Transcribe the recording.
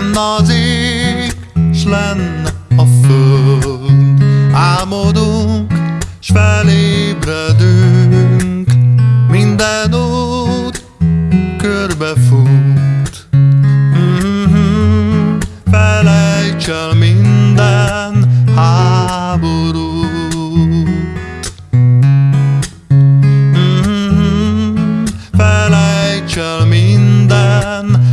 Lenne az ég, s lenne a föld Álmodunk, s felébredünk Minden út körbefut mm -hmm. Felejts el minden háborút mm -hmm. Felejts el minden